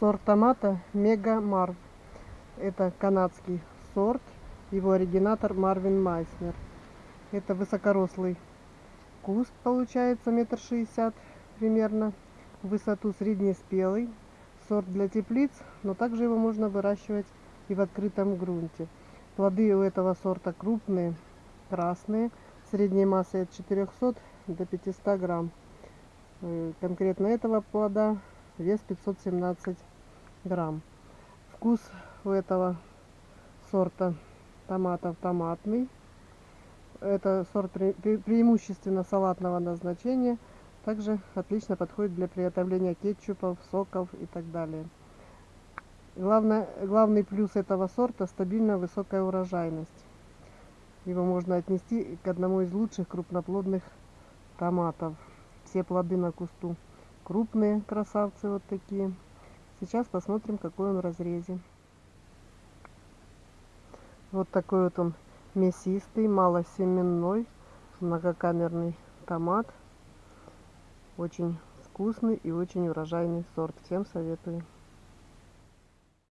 Сорт томата Мега Марв. Это канадский сорт. Его оригинатор Марвин Майснер. Это высокорослый куст получается метр шестьдесят примерно. В высоту среднеспелый. Сорт для теплиц, но также его можно выращивать и в открытом грунте. Плоды у этого сорта крупные, красные, средней массой от 400 до 500 грамм. Э, конкретно этого плода вес 517 грамм. Вкус у этого сорта томатов томатный. Это сорт пре преимущественно салатного назначения. Также отлично подходит для приготовления кетчупов, соков и так далее. Главное, главный плюс этого сорта стабильно высокая урожайность. Его можно отнести к одному из лучших крупноплодных томатов. Все плоды на кусту крупные красавцы вот такие. Сейчас посмотрим, какой он в разрезе. Вот такой вот он мясистый, малосеменной, многокамерный томат. Очень вкусный и очень урожайный сорт. Всем советую.